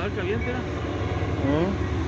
dar caliente, ¿no? ¿Mm?